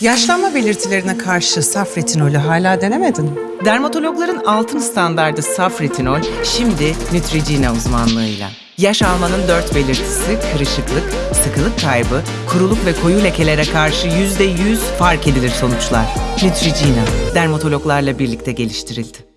Yaşlanma belirtilerine karşı saf retinolü hala denemedin mi? Dermatologların altın standardı saf retinol şimdi Neutrogena uzmanlığıyla. Yaş almanın dört belirtisi kırışıklık, sıkılık kaybı, kuruluk ve koyu lekelere karşı yüzde yüz fark edilir sonuçlar. Neutrogena, dermatologlarla birlikte geliştirildi.